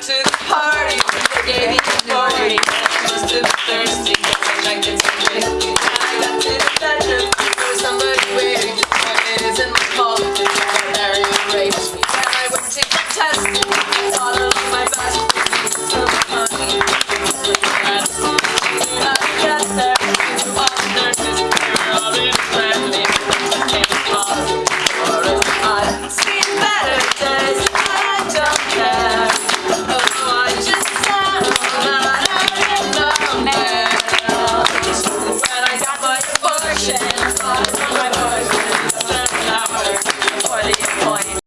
to the party. Gave me the morning. Just a thirsty. like can take. I the bedroom. Somebody waiting. Just my is in my call. Mary raped me. And I went to get tested. Michelle.